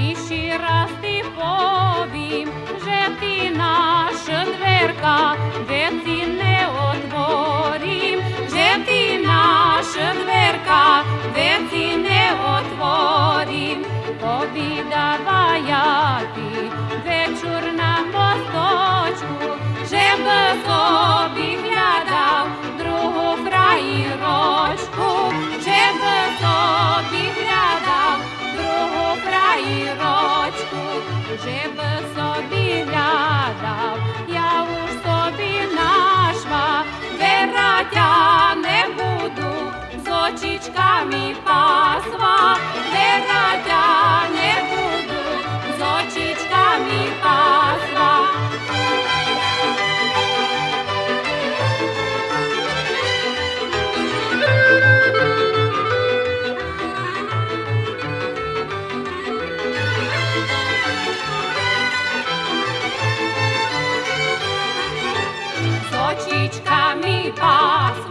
Ishi hoje očičkami pas.